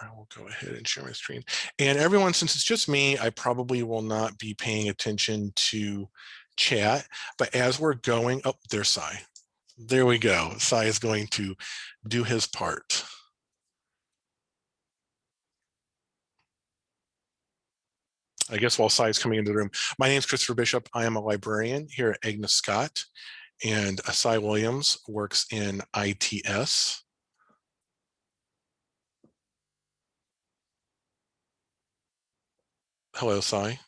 I will go ahead and share my screen. And everyone, since it's just me, I probably will not be paying attention to chat, but as we're going, oh, there's Sai. There we go. Sai is going to do his part. I guess while Sai is coming into the room, my name is Christopher Bishop. I am a librarian here at Agnes Scott, and uh, Sai Williams works in ITS. Hello, Sai.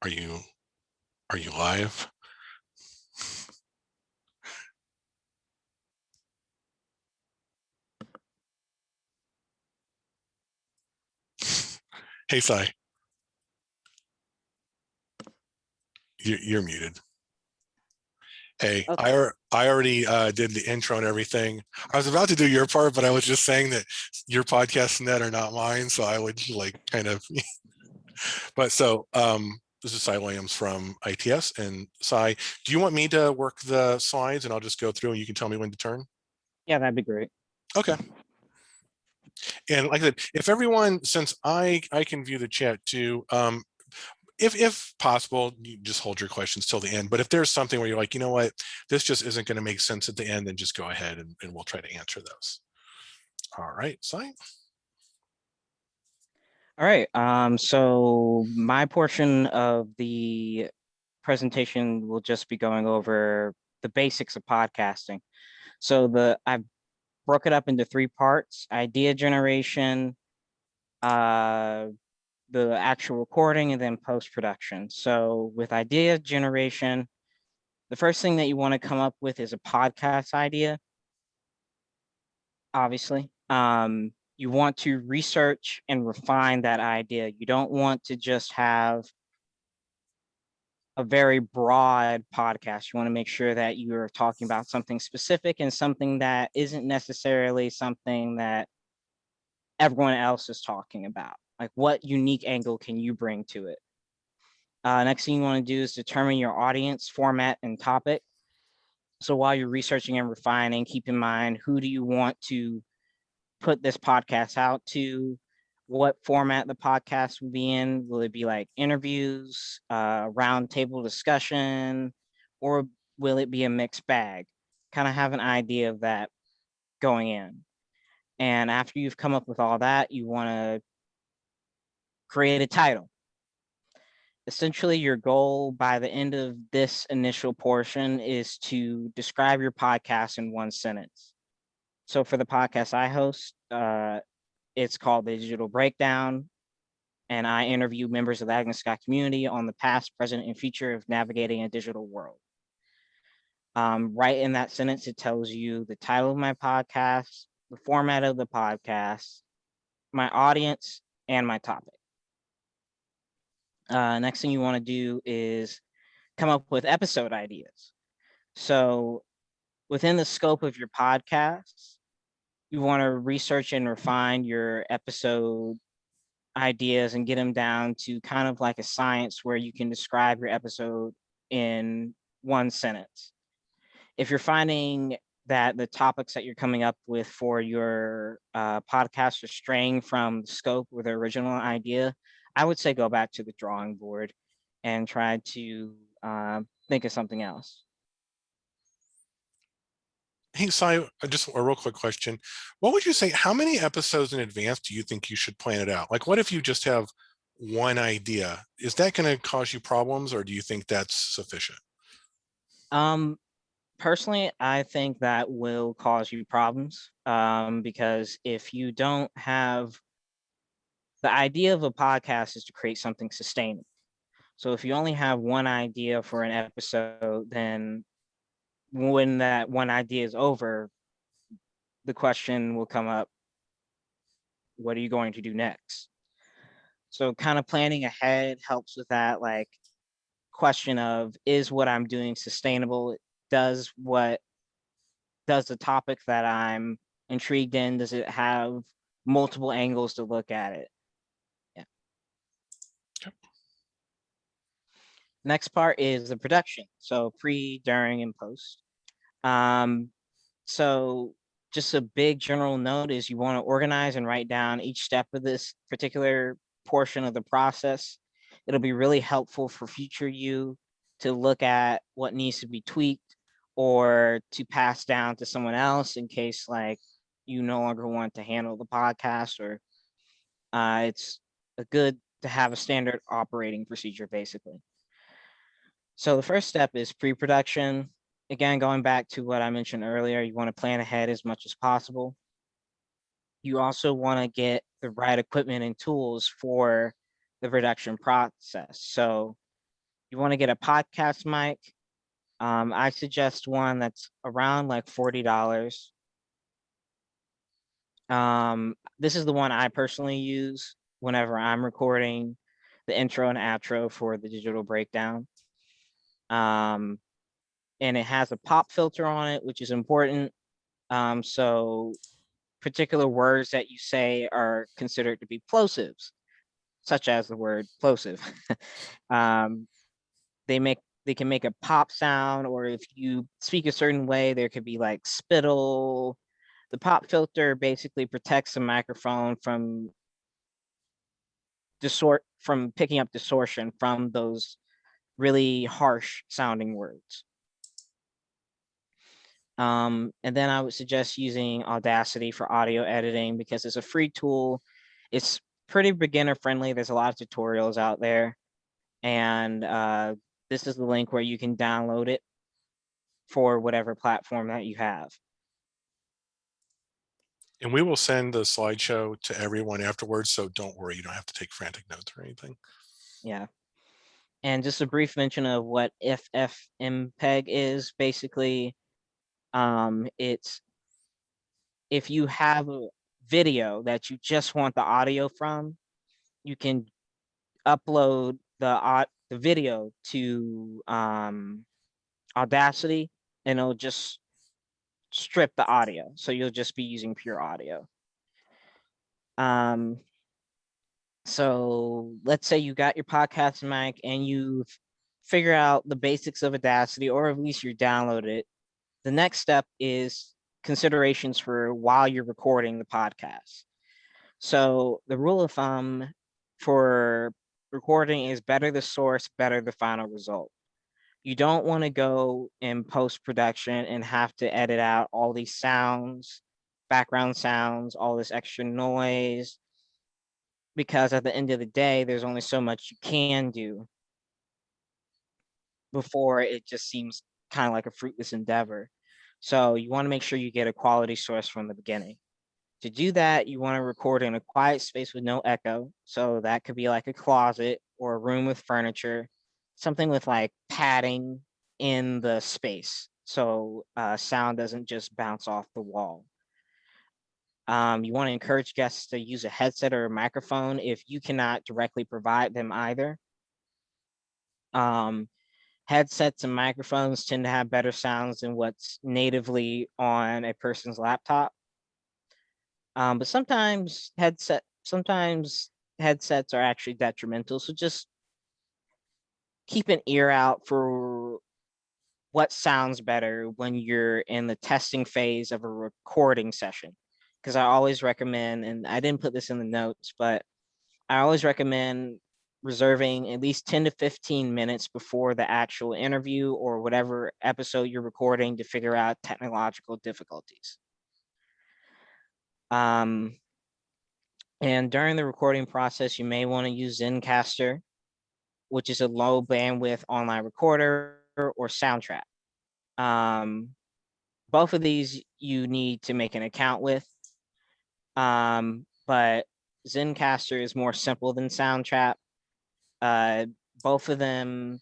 Are you are you live? Hey, Sai. You're, you're muted. Hey, I, Okay. I already uh, did the intro and everything. I was about to do your part, but I was just saying that your podcast net are not mine. So I would like kind of, but so um, this is Sai Williams from ITS and Sai, do you want me to work the slides and I'll just go through and you can tell me when to turn? Yeah, that'd be great. Okay. And like I said, if everyone, since I, I can view the chat too, um, if, if possible, you just hold your questions till the end. But if there's something where you're like, you know what, this just isn't going to make sense at the end, then just go ahead and, and we'll try to answer those. All right, sign. All right, um, so my portion of the presentation will just be going over the basics of podcasting. So the, I broke it up into three parts, idea generation, uh, the actual recording and then post-production. So with idea generation, the first thing that you want to come up with is a podcast idea. Obviously, um, you want to research and refine that idea. You don't want to just have a very broad podcast. You want to make sure that you are talking about something specific and something that isn't necessarily something that everyone else is talking about. Like what unique angle can you bring to it? Uh, next thing you want to do is determine your audience, format, and topic. So while you're researching and refining, keep in mind who do you want to put this podcast out to? What format the podcast will be in? Will it be like interviews, uh, roundtable discussion, or will it be a mixed bag? Kind of have an idea of that going in. And after you've come up with all that, you want to create a title. Essentially, your goal by the end of this initial portion is to describe your podcast in one sentence. So for the podcast I host, uh, it's called the Digital Breakdown, and I interview members of the Agnes Scott community on the past, present, and future of navigating a digital world. Um, right in that sentence, it tells you the title of my podcast, the format of the podcast, my audience, and my topic. Uh, next thing you want to do is come up with episode ideas. So within the scope of your podcast, you want to research and refine your episode ideas and get them down to kind of like a science where you can describe your episode in one sentence. If you're finding that the topics that you're coming up with for your uh, podcast are straying from the scope or the original idea, I would say go back to the drawing board and try to uh, think of something else. Hey, Sai, uh, just a real quick question. What would you say, how many episodes in advance do you think you should plan it out? Like, what if you just have one idea? Is that going to cause you problems or do you think that's sufficient? Um, personally, I think that will cause you problems um, because if you don't have the idea of a podcast is to create something sustainable. So if you only have one idea for an episode, then when that one idea is over, the question will come up, what are you going to do next? So kind of planning ahead helps with that like question of is what I'm doing sustainable? Does what does the topic that I'm intrigued in, does it have multiple angles to look at it? Yeah. Yep. Next part is the production. So pre, during, and post. Um, so just a big general note is you want to organize and write down each step of this particular portion of the process. It'll be really helpful for future you to look at what needs to be tweaked or to pass down to someone else in case like you no longer want to handle the podcast or uh, it's a good to have a standard operating procedure basically. So the first step is pre-production. Again, going back to what I mentioned earlier, you want to plan ahead as much as possible. You also want to get the right equipment and tools for the production process. So you want to get a podcast mic. Um, I suggest one that's around like forty dollars. Um, this is the one I personally use whenever I'm recording the intro and outro for the digital breakdown. Um, and it has a pop filter on it, which is important. Um, so particular words that you say are considered to be plosives, such as the word plosive. um, they make they can make a pop sound, or if you speak a certain way, there could be like spittle. The pop filter basically protects the microphone from distort from picking up distortion from those really harsh sounding words. Um, and then I would suggest using Audacity for audio editing because it's a free tool. It's pretty beginner friendly. There's a lot of tutorials out there. And uh, this is the link where you can download it for whatever platform that you have. And we will send the slideshow to everyone afterwards. So don't worry, you don't have to take frantic notes or anything. Yeah. And just a brief mention of what FFmpeg is basically, um, it's if you have a video that you just want the audio from, you can upload the au- the video to um, Audacity and it'll just strip the audio. So you'll just be using pure audio. Um, so let's say you got your podcast mic and you figure out the basics of Audacity, or at least you download it. The next step is considerations for while you're recording the podcast. So the rule of thumb for recording is better the source, better the final result. You don't want to go in post production and have to edit out all these sounds, background sounds, all this extra noise, because at the end of the day, there's only so much you can do before it just seems kind of like a fruitless endeavor. So you want to make sure you get a quality source from the beginning. To do that, you want to record in a quiet space with no echo. So that could be like a closet or a room with furniture, something with like padding in the space. So uh, sound doesn't just bounce off the wall. Um, you want to encourage guests to use a headset or a microphone if you cannot directly provide them either. Um, headsets and microphones tend to have better sounds than what's natively on a person's laptop. Um, but sometimes headset, sometimes headsets are actually detrimental. So just keep an ear out for what sounds better when you're in the testing phase of a recording session because I always recommend, and I didn't put this in the notes, but I always recommend reserving at least 10 to 15 minutes before the actual interview or whatever episode you're recording to figure out technological difficulties. Um, and during the recording process, you may want to use Zencastr, which is a low bandwidth online recorder or Soundtrap. Um, both of these you need to make an account with. Um, but Zencastr is more simple than Soundtrap. Uh, both of them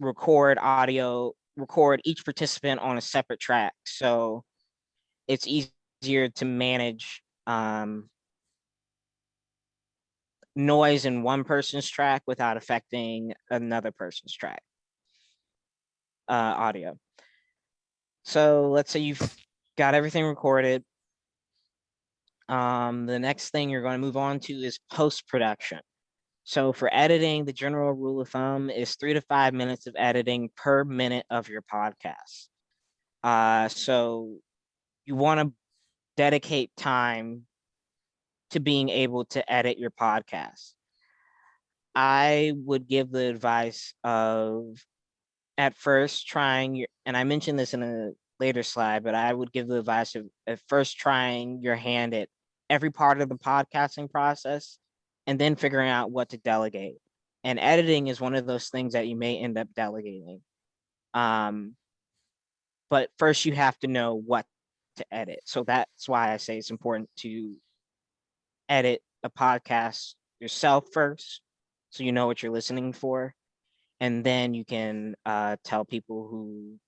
record audio, record each participant on a separate track. So it's easier to manage um, noise in one person's track without affecting another person's track uh, audio. So let's say you've got everything recorded. Um, the next thing you're going to move on to is post-production. So for editing, the general rule of thumb is three to five minutes of editing per minute of your podcast. Uh, so you want to dedicate time to being able to edit your podcast. I would give the advice of at first trying your, and I mentioned this in a later slide, but I would give the advice of at first trying your hand at every part of the podcasting process and then figuring out what to delegate. And editing is one of those things that you may end up delegating. Um, but first you have to know what to edit. So that's why I say it's important to edit a podcast yourself first, so you know what you're listening for. And then you can uh, tell people who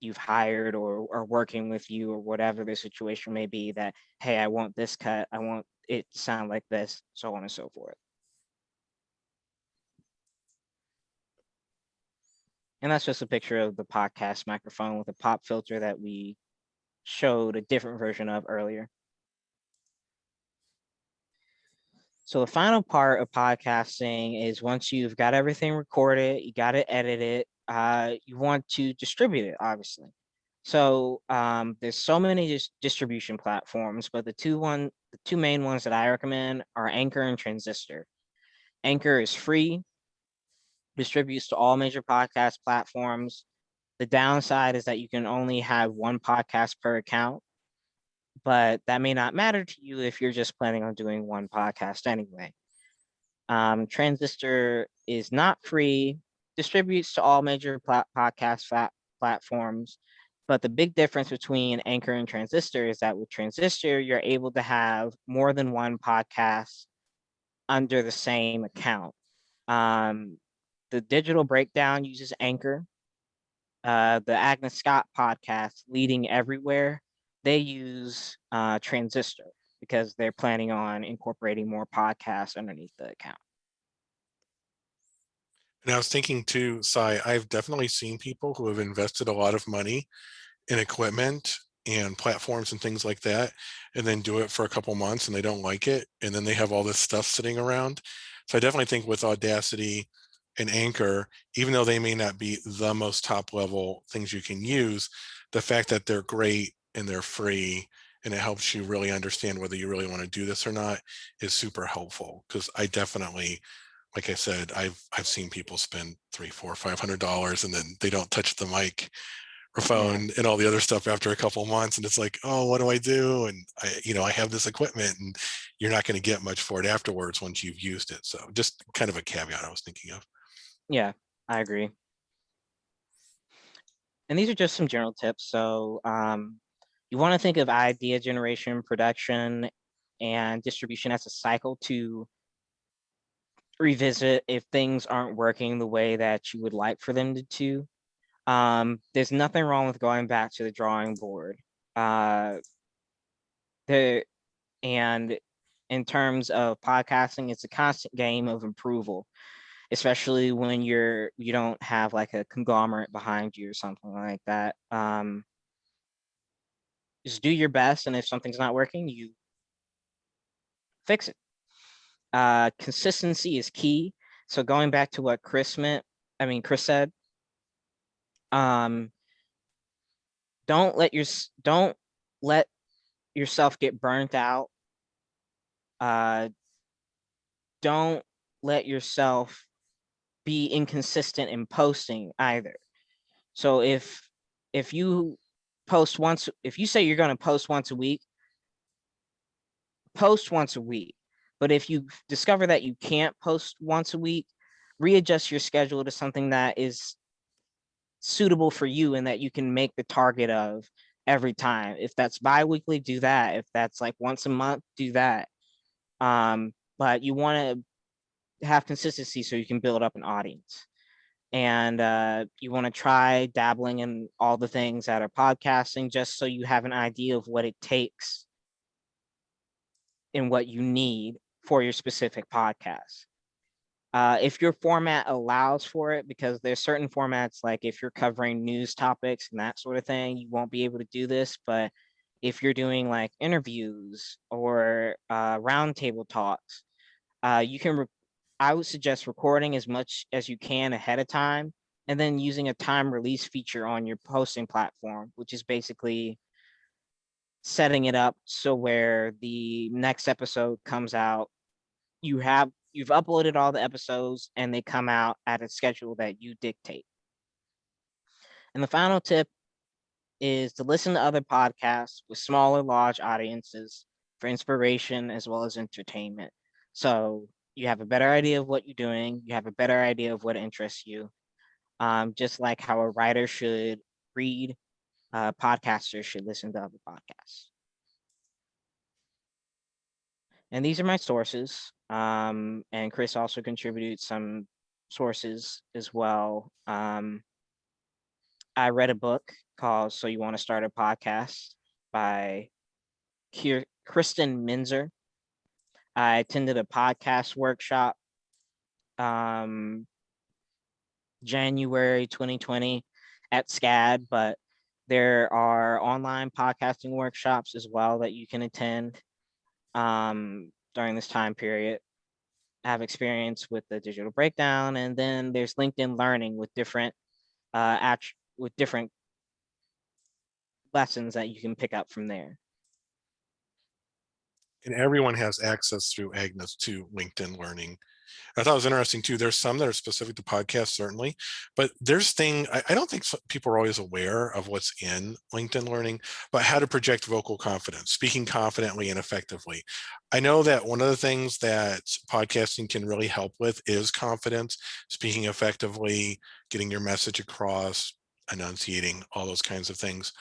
you've hired or are working with you or whatever the situation may be that, hey, I want this cut, I want it to sound like this, so on and so forth. And that's just a picture of the podcast microphone with a pop filter that we showed a different version of earlier. So the final part of podcasting is once you've got everything recorded, you got to edit it, uh, you want to distribute it, obviously. So um, there's so many dis distribution platforms, but the two one, the two main ones that I recommend are Anchor and Transistor. Anchor is free, distributes to all major podcast platforms. The downside is that you can only have one podcast per account, but that may not matter to you if you're just planning on doing one podcast anyway. Um, Transistor is not free, distributes to all major podcast platforms, but the big difference between Anchor and Transistor is that with Transistor, you're able to have more than one podcast under the same account. Um, the digital breakdown uses Anchor. Uh, the Agnes Scott podcast, Leading Everywhere, they use uh, Transistor because they're planning on incorporating more podcasts underneath the account. And I was thinking too, Sai, I've definitely seen people who have invested a lot of money in equipment and platforms and things like that, and then do it for a couple months and they don't like it. And then they have all this stuff sitting around. So I definitely think with Audacity and Anchor, even though they may not be the most top level things you can use, the fact that they're great and they're free and it helps you really understand whether you really want to do this or not is super helpful because I definitely like I said, I've I've seen people spend three, four, five hundred dollars and then they don't touch the mic or phone and all the other stuff after a couple months. And it's like, oh, what do I do? And I, you know, I have this equipment and you're not going to get much for it afterwards once you've used it. So just kind of a caveat I was thinking of. Yeah, I agree. And these are just some general tips. So um, you want to think of idea generation, production, and distribution as a cycle to revisit if things aren't working the way that you would like for them to. to. Um, there's nothing wrong with going back to the drawing board. Uh, and in terms of podcasting, it's a constant game of approval, especially when you're you don't have like a conglomerate behind you or something like that. Um, just do your best, and if something's not working, you fix it. Uh, consistency is key. So going back to what Chris meant, I mean, Chris said, um, don't let your, don't let yourself get burnt out. Uh, don't let yourself be inconsistent in posting either. So if, if you post once, if you say you're going to post once a week, post once a week. But if you discover that you can't post once a week, readjust your schedule to something that is suitable for you and that you can make the target of every time. If that's bi-weekly, do that. If that's like once a month, do that. Um, but you want to have consistency so you can build up an audience. And uh, you want to try dabbling in all the things that are podcasting just so you have an idea of what it takes and what you need for your specific podcast. Uh, if your format allows for it, because there's certain formats, like if you're covering news topics and that sort of thing, you won't be able to do this. But if you're doing like interviews or uh, roundtable talks, uh, you can, I would suggest recording as much as you can ahead of time and then using a time release feature on your posting platform, which is basically setting it up so where the next episode comes out, you have, you've uploaded all the episodes and they come out at a schedule that you dictate. And the final tip is to listen to other podcasts with smaller, large audiences for inspiration as well as entertainment. So you have a better idea of what you're doing, you have a better idea of what interests you. Um, just like how a writer should read, uh, podcasters should listen to other podcasts. And these are my sources. Um, and Chris also contributed some sources as well. Um, I read a book called So You Want to Start a Podcast by Kristen Meinzer. I attended a podcast workshop um, January 2020 at SCAD, but there are online podcasting workshops as well that you can attend um, during this time period. Have experience with the digital breakdown, and then there's LinkedIn Learning with different uh, with different lessons that you can pick up from there. And everyone has access through Agnes to LinkedIn Learning. I thought it was interesting too. There's some that are specific to podcasts, certainly, but there's thing, I, I don't think people are always aware of what's in LinkedIn Learning, but how to project vocal confidence, speaking confidently and effectively. I know that one of the things that podcasting can really help with is confidence, speaking effectively, getting your message across, enunciating, all those kinds of things.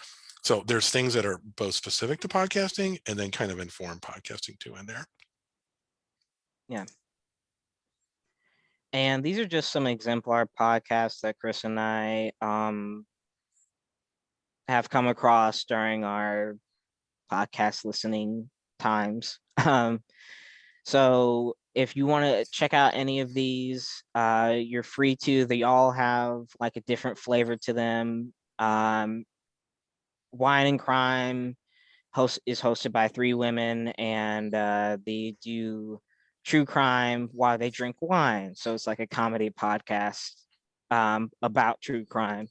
So there's things that are both specific to podcasting and then kind of inform podcasting too in there. And these are just some exemplar podcasts that Chris and I um, have come across during our podcast listening times. Um, so if you want to check out any of these, uh, you're free to. They all have like a different flavor to them. Um, Wine and Crime host is hosted by three women, and uh, they do true crime while they drink wine. So it's like a comedy podcast um, about true crime.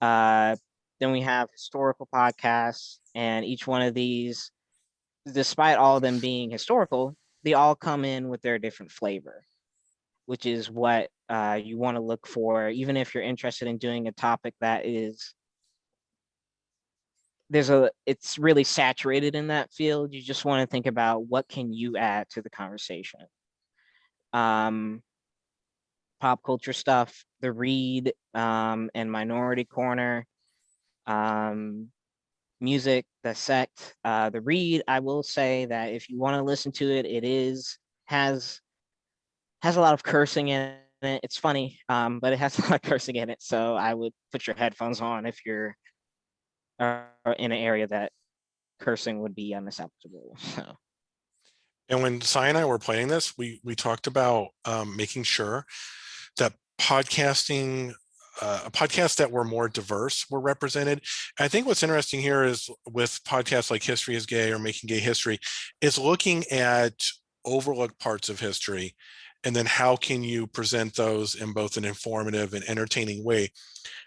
Uh, then we have historical podcasts, and each one of these, despite all of them being historical, they all come in with their different flavor, which is what uh, you want to look for, even if you're interested in doing a topic that is there's a it's really saturated in that field you just want to think about what can you add to the conversation. Um pop culture stuff the read um and minority korner um music Dissect uh the read i will say that if you want to listen to it it is has has a lot of cursing in it it's funny um but it has a lot of cursing in it so i would put your headphones on if you're uh, in an area that cursing would be unacceptable. So And when Sai and I were planning this, we we talked about um, making sure that podcasting, uh, podcasts that were more diverse were represented. I think what's interesting here is with podcasts like History is Gay or Making Gay History, is looking at overlooked parts of history, and then how can you present those in both an informative and entertaining way.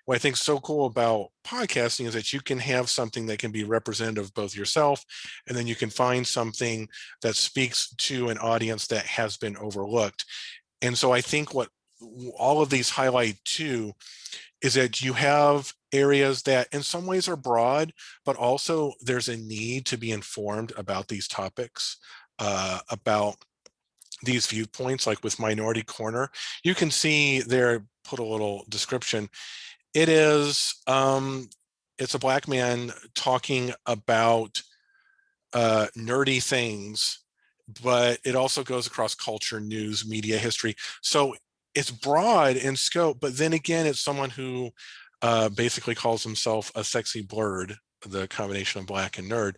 What I think is so cool about podcasting is that you can have something that can be representative of both yourself, and then you can find something that speaks to an audience that has been overlooked. And so I think what all of these highlight too is that you have areas that in some ways are broad, but also there's a need to be informed about these topics, uh, about these viewpoints, like with Minority Korner. You can see there, put a little description. It is, um, it's a black man talking about uh, nerdy things, but it also goes across culture, news, media, history. So it's broad in scope, but then again, it's someone who uh, basically calls himself a sexy blerd, the combination of black and nerd,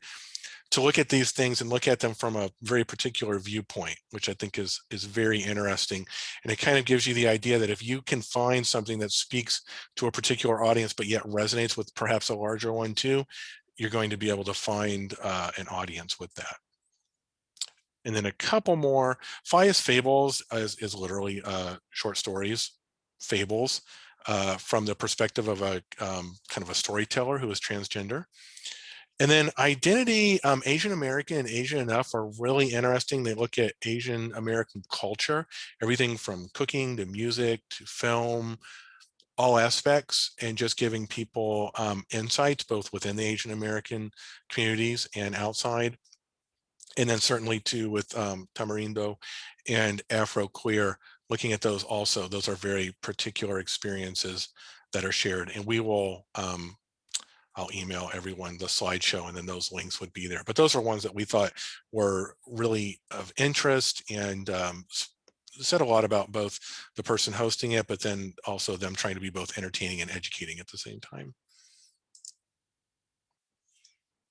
to look at these things and look at them from a very particular viewpoint, which I think is is very interesting. And it kind of gives you the idea that if you can find something that speaks to a particular audience, but yet resonates with perhaps a larger one too, you're going to be able to find uh, an audience with that. And then a couple more. Fias Fables is, is literally uh, short stories, fables, uh, from the perspective of a um, kind of a storyteller who is transgender. And then identity, um, Asian American and Asian enough are really interesting. They look at Asian American culture, everything from cooking to music to film, all aspects, and just giving people um, insights both within the Asian American communities and outside. And then certainly too with um, Tamarindo and Afro Queer, looking at those also, those are very particular experiences that are shared. And we will um, I'll email everyone the slideshow and then those links would be there. But those are ones that we thought were really of interest and um, said a lot about both the person hosting it, but then also them trying to be both entertaining and educating at the same time.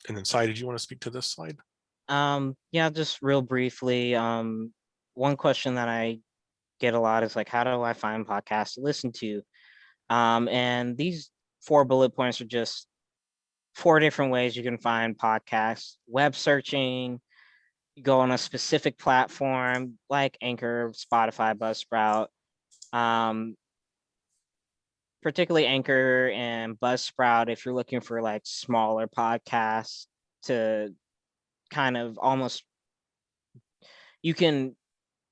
And then Sai, did you want to speak to this slide? Um, yeah, just real briefly, um, one question that I get a lot is like, how do I find podcasts to listen to? Um, and these four bullet points are just four different ways you can find podcasts, web searching, you go on a specific platform like Anchor, Spotify, Buzzsprout. Um, particularly Anchor and Buzzsprout, if you're looking for like smaller podcasts to kind of almost, you can,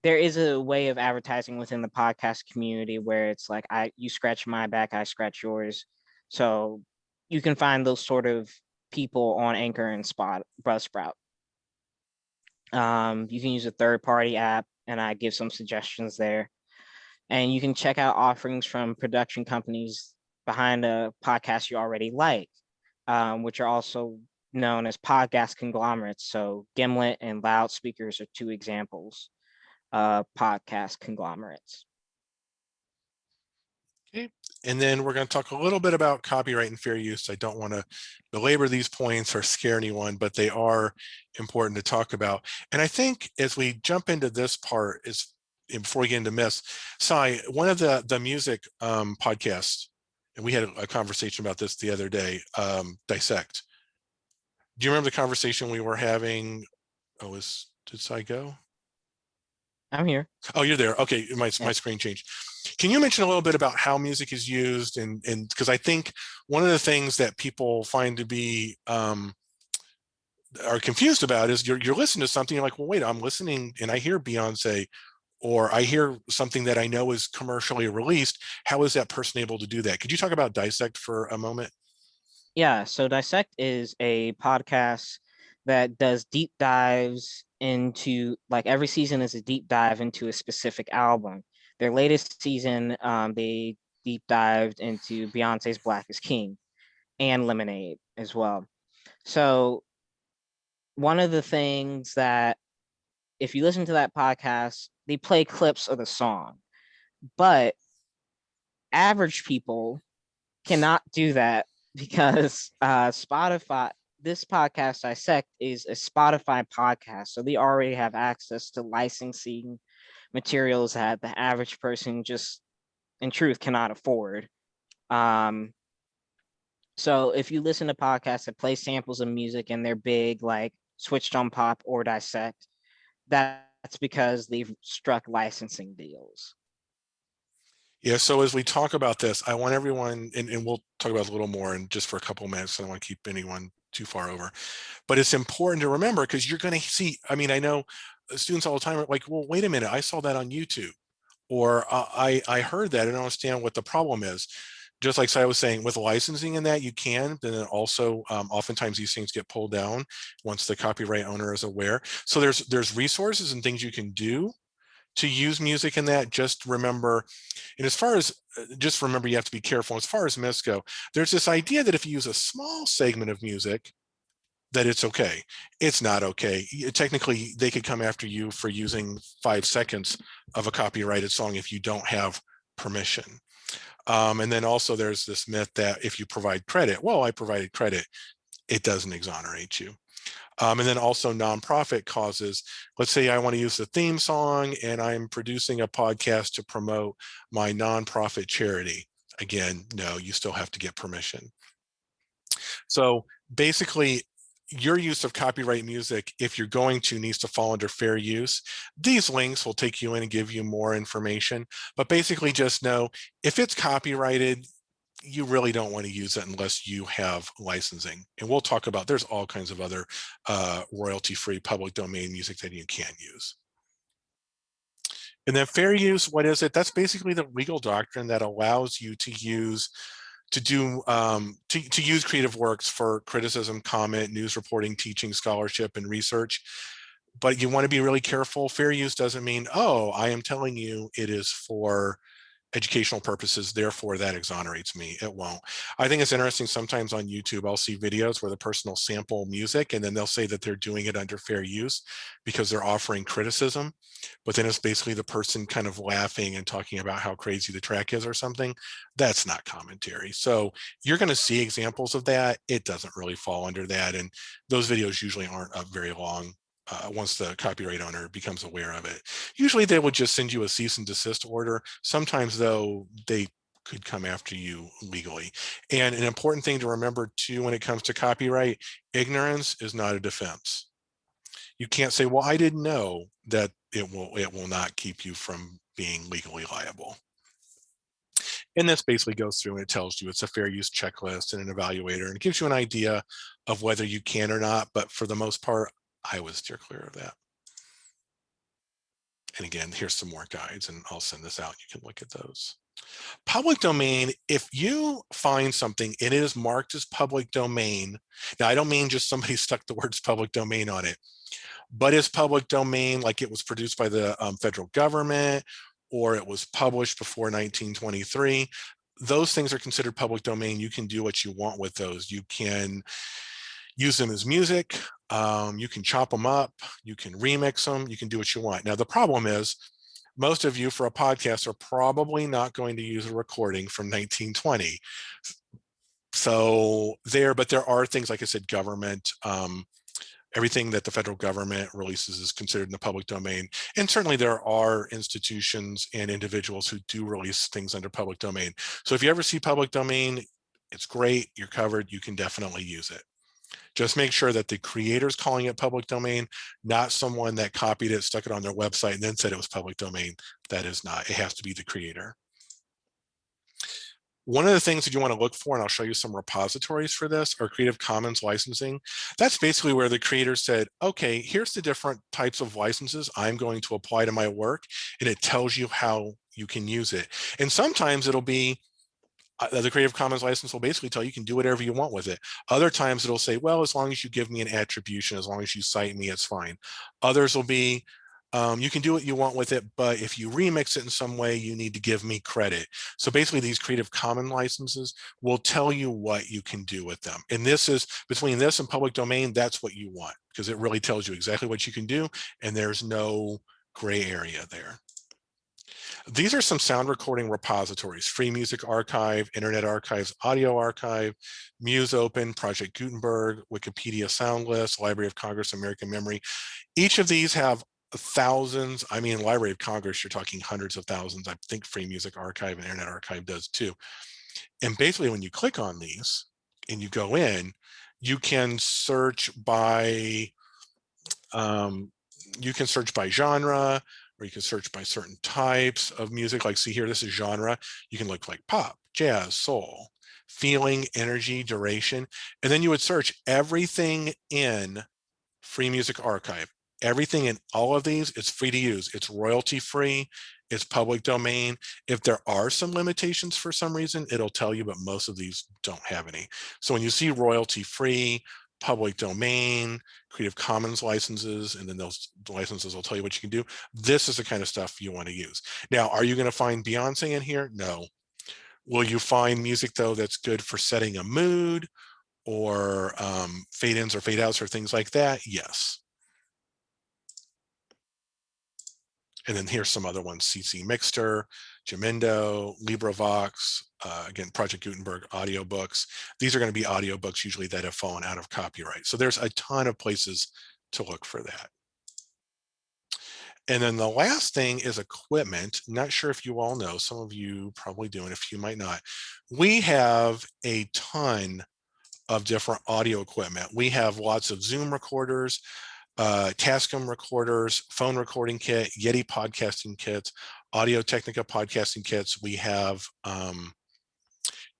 there is a way of advertising within the podcast community where it's like, I, you scratch my back, I scratch yours. So you can find those sort of people on Anchor and Spot Buzzsprout. Um, you can use a third party app and I give some suggestions there. And you can check out offerings from production companies behind a podcast you already like, um, which are also known as podcast conglomerates. So Gimlet and Loudspeakers are two examples of podcast conglomerates. Okay, and then we're going to talk a little bit about copyright and fair use. I don't want to belabor these points or scare anyone, but they are important to talk about. And I think as we jump into this part is before we get into myths, Sai, one of the the music um, podcasts, and we had a, conversation about this the other day, um, Dissect. Do you remember the conversation we were having? Oh, was did Sai go? I'm here. Oh, you're there. Okay, my, my screen changed. Can you mention a little bit about how music is used and and because I think one of the things that people find to be um, are confused about is you're you're listening to something you're like, well, wait, I'm listening and I hear Beyonce or I hear something that I know is commercially released. How is that person able to do that? Could you talk about Dissect for a moment? Yeah, so Dissect is a podcast that does deep dives into like every season is a deep dive into a specific album. Their latest season, um, they deep dived into Beyonce's Black is King and Lemonade as well. So one of the things that if you listen to that podcast, they play clips of the song, but average people cannot do that because uh, Spotify, this podcast dissect is a spotify podcast so they already have access to licensing materials that the average person just in truth cannot afford um so if you listen to podcasts that play samples of music and they're big like switched on pop or dissect that's because they've struck licensing deals yeah, so as we talk about this, I want everyone, and, and we'll talk about a little more and just for a couple minutes. I don't want to keep anyone too far over. But it's important to remember because you're going to see, I mean, I know uh, students all the time are like, well, wait a minute, I saw that on YouTube or uh, I, I heard that and I don't understand what the problem is. Just like I was saying, with licensing and that you can, then also um, oftentimes these things get pulled down once the copyright owner is aware. So there's there's resources and things you can do to use music in that. Just remember, and as far as uh, just remember, you have to be careful. As far as myths go, there's this idea that if you use a small segment of music, that it's okay. It's not okay. Technically, they could come after you for using five seconds of a copyrighted song if you don't have permission. Um, and then also there's this myth that if you provide credit, well, I provided credit, it doesn't exonerate you. Um, and then also nonprofit causes. Let's say I want to use the theme song and I'm producing a podcast to promote my nonprofit charity. Again, no, you still have to get permission. So basically, your use of copyright music, if you're going to, needs to fall under fair use. These links will take you in and give you more information, but basically just know if it's copyrighted, you really don't want to use it unless you have licensing. And we'll talk about, there's all kinds of other uh, royalty-free public domain music that you can use. And then fair use, what is it? That's basically the legal doctrine that allows you to use to do um, to, to use creative works for criticism, comment, news reporting, teaching, scholarship, and research. But you want to be really careful. Fair use doesn't mean, oh, I am telling you it is for educational purposes, therefore that exonerates me. It won't. I think it's interesting sometimes on YouTube, I'll see videos where the person will sample music and then they'll say that they're doing it under fair use because they're offering criticism. But then it's basically the person kind of laughing and talking about how crazy the track is or something. That's not commentary. So you're going to see examples of that. It doesn't really fall under that. And those videos usually aren't up very long uh, once the copyright owner becomes aware of it. Usually they would just send you a cease and desist order. Sometimes though, they could come after you legally. And an important thing to remember too, when it comes to copyright, ignorance is not a defense. You can't say, well, I didn't know that it will, it will not keep you from being legally liable. And this basically goes through and it tells you it's a fair use checklist and an evaluator and it gives you an idea of whether you can or not. But for the most part, I would steer clear of that. And again, here's some more guides and I'll send this out. You can look at those. Public domain, if you find something, it is marked as public domain. Now, I don't mean just somebody stuck the words public domain on it, but it's public domain like it was produced by the um, federal government or it was published before 1923. Those things are considered public domain. You can do what you want with those. You can use them as music. Um, you can chop them up, you can remix them, you can do what you want. Now, the problem is most of you for a podcast are probably not going to use a recording from 1920. So there, but there are things, like I said, government, um, everything that the federal government releases is considered in the public domain. And certainly there are institutions and individuals who do release things under public domain. So if you ever see public domain, it's great, you're covered, you can definitely use it. Just make sure that the creator's calling it public domain, not someone that copied it, stuck it on their website, and then said it was public domain. That is not. It has to be the creator. One of the things that you want to look for, and I'll show you some repositories for this, are Creative Commons licensing. That's basically where the creator said, okay, here's the different types of licenses I'm going to apply to my work, and it tells you how you can use it. And sometimes it'll be uh, the Creative Commons license will basically tell you, you can do whatever you want with it. Other times it'll say, well, as long as you give me an attribution, as long as you cite me, it's fine. Others will be, um, you can do what you want with it, but if you remix it in some way, you need to give me credit. So basically these Creative Commons licenses will tell you what you can do with them. And this is between this and public domain, that's what you want because it really tells you exactly what you can do. And there's no gray area there. These are some sound recording repositories, Free Music Archive, Internet Archives Audio Archive, Musopen, Project Gutenberg, Wikipedia Soundlist, Library of Congress, American Memory. Each of these have thousands, I mean, Library of Congress, you're talking hundreds of thousands. I think Free Music Archive and Internet Archive does too. And basically when you click on these and you go in, you can search by, um, you can search by genre, or you can search by certain types of music. Like see here, this is genre. You can look like pop, jazz, soul, feeling, energy, duration. And then you would search everything in Free Music Archive. Everything in all of these is free to use. It's royalty free. It's public domain. If there are some limitations for some reason, it'll tell you, but most of these don't have any. So when you see royalty free, public domain, Creative Commons licenses, and then those licenses will tell you what you can do. This is the kind of stuff you want to use. Now, are you going to find Beyonce in here? No. Will you find music, though, that's good for setting a mood or um, fade ins or fade outs or things like that? Yes. And then here's some other ones, CC Mixter, Jamendo, LibriVox, uh, again, Project Gutenberg audiobooks. These are going to be audiobooks usually that have fallen out of copyright. So there's a ton of places to look for that. And then the last thing is equipment. Not sure if you all know, some of you probably do, and a few might not. We have a ton of different audio equipment. We have lots of Zoom recorders, uh, Tascam recorders, phone recording kit, Yeti podcasting kits, Audio Technica podcasting kits. We have um,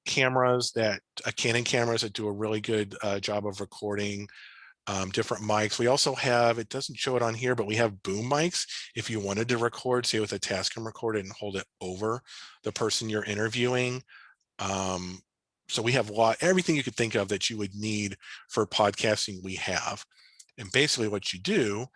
cameras that, uh, Canon cameras that do a really good uh, job of recording um, different mics. We also have, it doesn't show it on here, but we have boom mics. If you wanted to record, say with a Tascam recorder and hold it over the person you're interviewing. Um, so we have lot, everything you could think of that you would need for podcasting we have. And basically what you do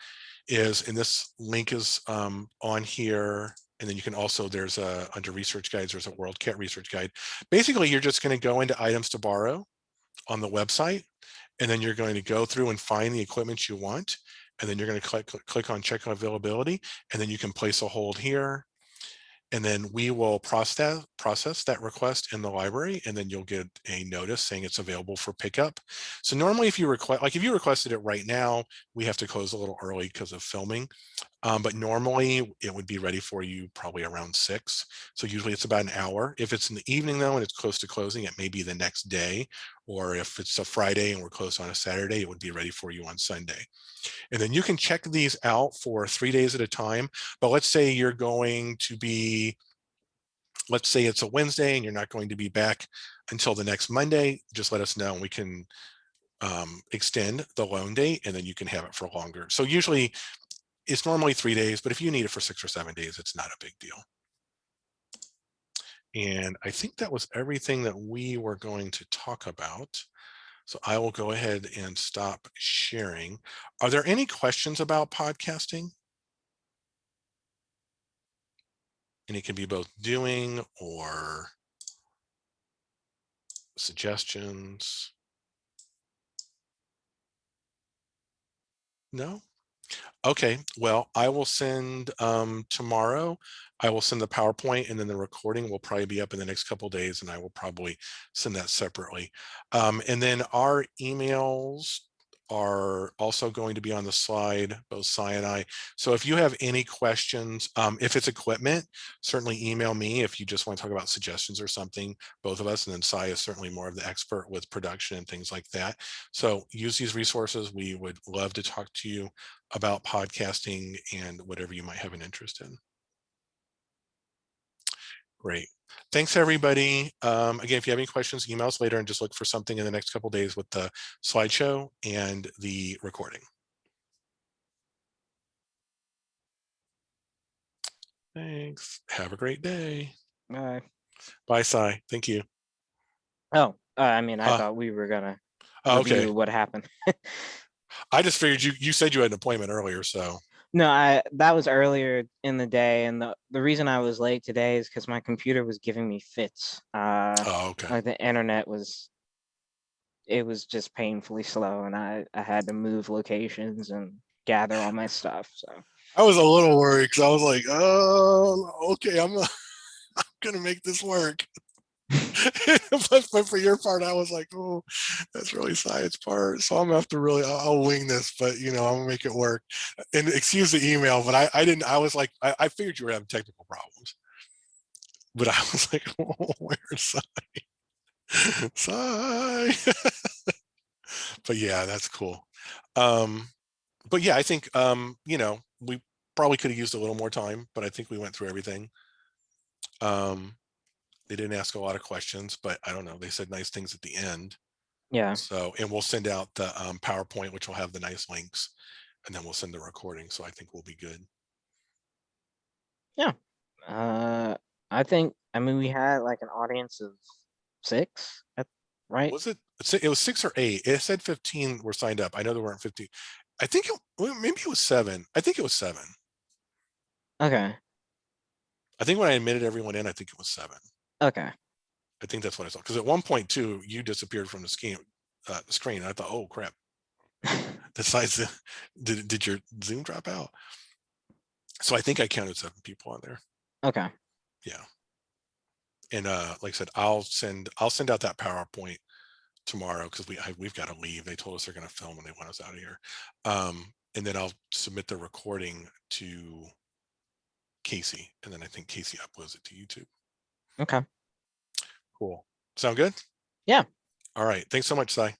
is, and this link is um, on here, and then you can also, there's a, under research guides, there's a WorldCat research guide. Basically, you're just gonna go into items to borrow on the website, and then you're going to go through and find the equipment you want. And then you're going to click, click, click on check availability, and then you can place a hold here. And then we will process, process that request in the library, and then you'll get a notice saying it's available for pickup. So normally if you request, like if you requested it right now, we have to close a little early because of filming. Um, but normally it would be ready for you probably around six. So usually it's about an hour. If it's in the evening though, and it's close to closing, it may be the next day. Or if it's a Friday and we're closed on a Saturday, it would be ready for you on Sunday. And then you can check these out for three days at a time. But let's say you're going to be, let's say it's a Wednesday and you're not going to be back until the next Monday, just let us know and we can um, extend the loan date and then you can have it for longer. So usually it's normally three days, but if you need it for six or seven days, it's not a big deal. And I think that was everything that we were going to talk about. So I will go ahead and stop sharing. Are there any questions about podcasting? And it can be both doing or suggestions. No? Okay, well, I will send um, tomorrow. I will send the PowerPoint and then the recording will probably be up in the next couple days and I will probably send that separately. Um, and then our emails are also going to be on the slide, both Sai and I. So if you have any questions, um, if it's equipment, certainly email me if you just want to talk about suggestions or something, both of us. And then Sai is certainly more of the expert with production and things like that. So use these resources. We would love to talk to you about podcasting and whatever you might have an interest in. Great. Thanks, everybody. Um, again, if you have any questions, email us later and just look for something in the next couple days with the slideshow and the recording. Thanks. Have a great day. Uh, Bye, Sai. Thank you. oh, uh, I mean, I Uh, thought we were gonna Oh, okay. review what happened. I just figured you, you said you had an appointment earlier, so. No, I that was earlier in the day, and the the reason I was late today is because my computer was giving me fits. Uh, Oh, okay. like the internet was, it was just painfully slow, and I I had to move locations and gather all my stuff. So I was a little worried because I was like, oh, okay, I'm, I'm gonna make this work. But, but for your part, I was like, oh, that's really science part. So I'm gonna have to really, I'll, I'll wing this, but you know, I'm gonna make it work. And excuse the email, but I, I didn't, I was like, I, I figured you were having technical problems. But I was like, oh, where's Sai? Sai. but yeah, that's cool. Um, but yeah, I think, um, you know, we probably could have used a little more time, but I think we went through everything. Um, they didn't ask a lot of questions, but I don't know. They said nice things at the end. yeah, So, and we'll send out the um, PowerPoint, which will have the nice links, and then we'll send the recording. So I think we'll be good. Yeah. Uh, I think I mean we had like an audience of six, at- right? Was it? It was six or eight. It said 15 were signed up. I know there weren't 15. I think it, maybe it was seven. I think it was seven. Okay, I think when I admitted everyone in, I think it was seven. Okay. I think that's what I saw. Because at one point too, you disappeared from the screen. Uh, screen. I thought, oh crap. The size. Did did your Zoom drop out? So I think I counted seven people on there. Okay, Yeah. And uh, like I said, I'll send I'll send out that PowerPoint tomorrow because we I, we've got to leave. They told us they're going to film and they want us out of here. Um, and then I'll submit the recording to Casey, and then I think Casey uploads it to YouTube. okay. Cool. Sound good? Yeah. All right. Thanks so much, Sai.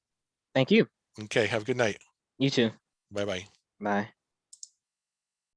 Thank you. Okay. Have a good night. You too. Bye bye. Bye.